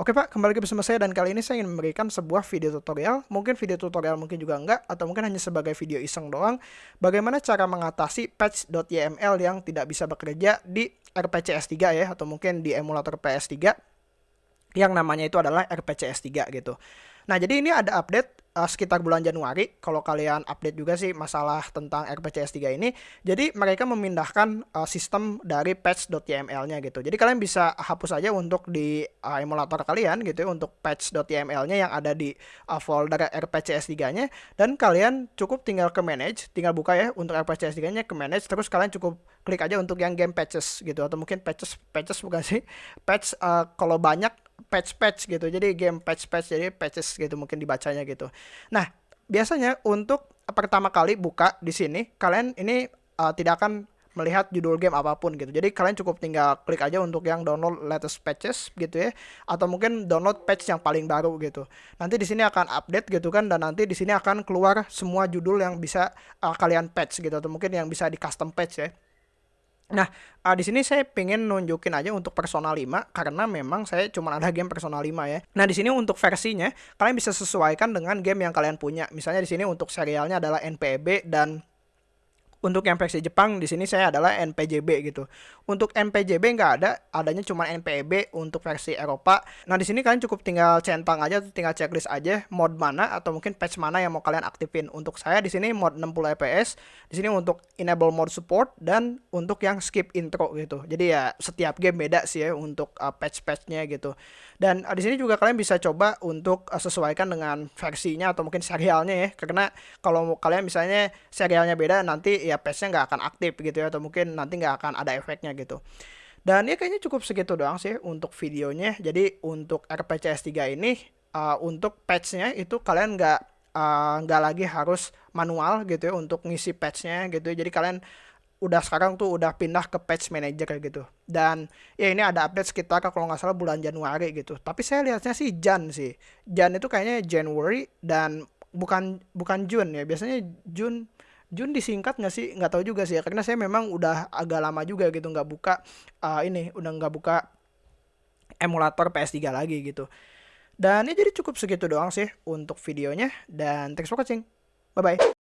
Oke Pak, kembali lagi bersama saya dan kali ini saya ingin memberikan sebuah video tutorial, mungkin video tutorial mungkin juga enggak, atau mungkin hanya sebagai video iseng doang, bagaimana cara mengatasi patch.yml yang tidak bisa bekerja di RPCS 3 ya, atau mungkin di emulator PS3 yang namanya itu adalah RPCS 3 gitu. Nah, jadi ini ada update uh, sekitar bulan Januari kalau kalian update juga sih masalah tentang RPCS 3 ini. Jadi mereka memindahkan uh, sistem dari patch.yml-nya gitu. Jadi kalian bisa hapus aja untuk di uh, emulator kalian gitu ya untuk patch.yml-nya yang ada di uh, folder RPCS 3-nya dan kalian cukup tinggal ke manage, tinggal buka ya untuk RPCS 3-nya ke manage terus kalian cukup klik aja untuk yang game patches gitu atau mungkin patches patches bukan sih patch uh, kalau banyak patch-patch gitu. Jadi game patch-patch jadi patches gitu mungkin dibacanya gitu. Nah, biasanya untuk pertama kali buka di sini kalian ini uh, tidak akan melihat judul game apa pun gitu. Jadi kalian cukup tinggal klik aja untuk yang download latest patches gitu ya atau mungkin download patch yang paling baru gitu. Nanti di sini akan update gitu kan dan nanti di sini akan keluar semua judul yang bisa uh, kalian patch gitu atau mungkin yang bisa di custom patch ya. Nah, uh, di sini saya pengen nunjukin aja untuk Persona 5 karena memang saya cuma ada game Persona 5 ya. Nah, di sini untuk versinya kalian bisa sesuaikan dengan game yang kalian punya. Misalnya di sini untuk serialnya adalah NPB dan untuk yang versi Jepang di sini saya adalah NPJB gitu. Untuk NPJB nggak ada, adanya cuma NPB untuk versi Eropa. Nah di sini kalian cukup tinggal centang aja, tinggal checklist aja mod mana atau mungkin patch mana yang mau kalian aktifin. Untuk saya di sini mod 60 fps, di sini untuk enable mode support dan untuk yang skip intro gitu. Jadi ya setiap game beda sih ya untuk uh, patch-patchnya gitu. Dan uh, di sini juga kalian bisa coba untuk uh, sesuaikan dengan versinya atau mungkin serialnya ya. Karena kalau kalian misalnya serialnya beda nanti ya patchnya nggak akan aktif gitu ya atau mungkin nanti nggak akan ada efeknya gitu. Dan ya kayaknya cukup segitu doang sih untuk videonya. Jadi untuk RPCS 3 ini uh, untuk patchnya itu kalian nggak uh, nggak lagi harus manual gitu ya untuk ngisi patchnya gitu ya. jadi kalian udah sekarang tuh udah pindah ke patch manager gitu. Dan ya ini ada update sekitar kalau nggak salah bulan Januari gitu. Tapi saya lihatnya sih Jan sih. Jan itu kayaknya January dan bukan bukan June ya. Biasanya June Jun disingkat nggak sih? Nggak tahu juga sih ya. Karena saya memang udah agak lama juga gitu nggak buka uh, ini, udah nggak buka emulator PS3 lagi gitu. Dan ya jadi cukup segitu doang sih untuk videonya. Dan thanks for watching. Bye-bye.